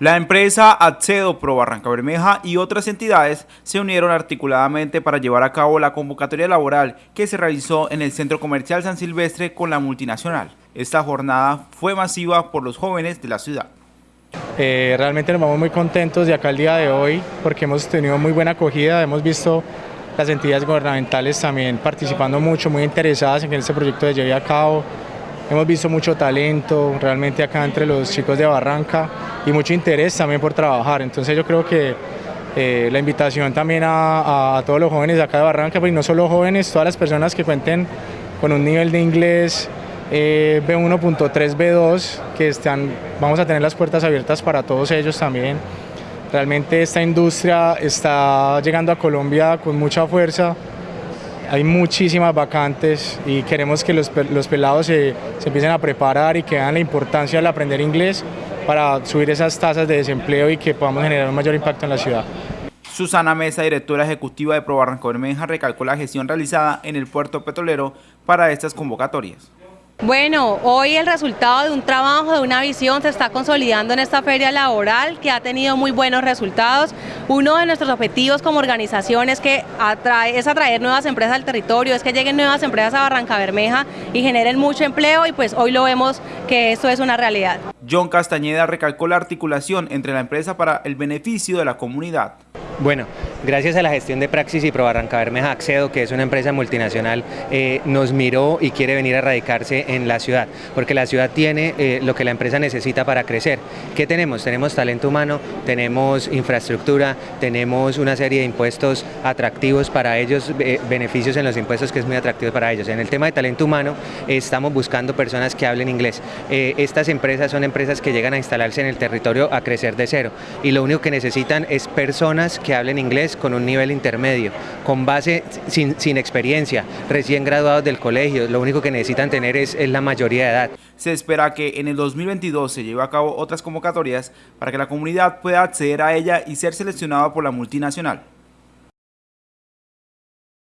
La empresa Accedo Pro Barranca Bermeja y otras entidades se unieron articuladamente para llevar a cabo la convocatoria laboral que se realizó en el Centro Comercial San Silvestre con la multinacional. Esta jornada fue masiva por los jóvenes de la ciudad. Eh, realmente nos vamos muy contentos de acá el día de hoy porque hemos tenido muy buena acogida, hemos visto las entidades gubernamentales también participando mucho, muy interesadas en que este proyecto se lleve a cabo. Hemos visto mucho talento realmente acá entre los chicos de Barranca y mucho interés también por trabajar. Entonces yo creo que eh, la invitación también a, todos los jóvenes de acá de Barranca, pues no solo jóvenes, todas las personas que cuenten con un nivel de inglés eh, B1.3, B2, que están, vamos a tener las puertas abiertas para todos ellos también. Realmente esta industria está llegando a Colombia con mucha fuerza, hay muchísimas vacantes y queremos que los, pelados se, se, empiecen a preparar y que vean la importancia del aprender inglés para subir esas tasas de desempleo y que podamos generar un mayor impacto en la ciudad. Susana Mesa, directora ejecutiva de Pro Barranco Bermeja, recalcó la gestión realizada en el puerto petrolero para estas convocatorias. Bueno, hoy el resultado de un trabajo, de una visión, se está consolidando en esta feria laboral que ha tenido muy buenos resultados. Uno de nuestros objetivos como organización es, que es atraer nuevas empresas al territorio, es que lleguen nuevas empresas a Barranca Bermeja y generen mucho empleo y pues hoy lo vemos que esto es una realidad. John Castañeda recalcó la articulación entre la empresa para el beneficio de la comunidad. Bueno, gracias a la gestión de Praxis y Pro Barranca Bermeja Accedo, que es una empresa multinacional, eh, nos miró y quiere venir a radicarse en la ciudad, porque la ciudad tiene eh, lo que la empresa necesita para crecer. ¿Qué tenemos? Tenemos talento humano, tenemos infraestructura, tenemos una serie de impuestos atractivos para ellos, eh, beneficios en los impuestos que es muy atractivo para ellos. En el tema de talento humano estamos buscando personas que hablen inglés. estas empresas son empresas que llegan a instalarse en el territorio a crecer de cero y lo único que necesitan es personas que hablen inglés con un nivel intermedio, con base sin, experiencia, recién graduados del colegio, lo único que necesitan tener es, es la mayoría de edad. Se espera que en el 2022 se lleve a cabo otras convocatorias para que la comunidad pueda acceder a ella y ser seleccionada por la multinacional.